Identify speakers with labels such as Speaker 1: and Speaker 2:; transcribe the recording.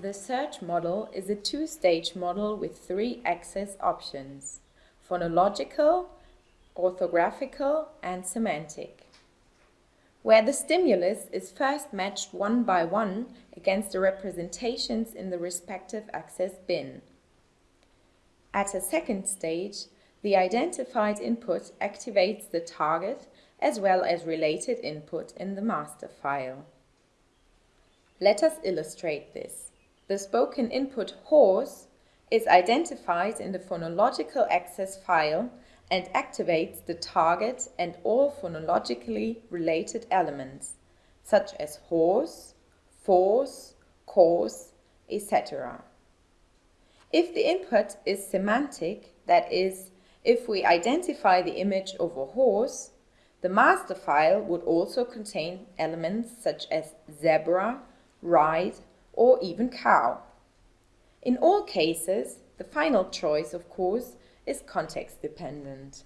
Speaker 1: The search model is a two-stage model with three access options, phonological, orthographical and semantic, where the stimulus is first matched one by one against the representations in the respective access bin. At a second stage, the identified input activates the target as well as related input in the master file. Let us illustrate this. The spoken input horse is identified in the phonological access file and activates the target and all phonologically related elements, such as horse, force, course, etc. If the input is semantic, that is, if we identify the image of a horse, the master file would also contain elements such as zebra, ride, or even cow. In all cases, the final choice, of course, is context dependent.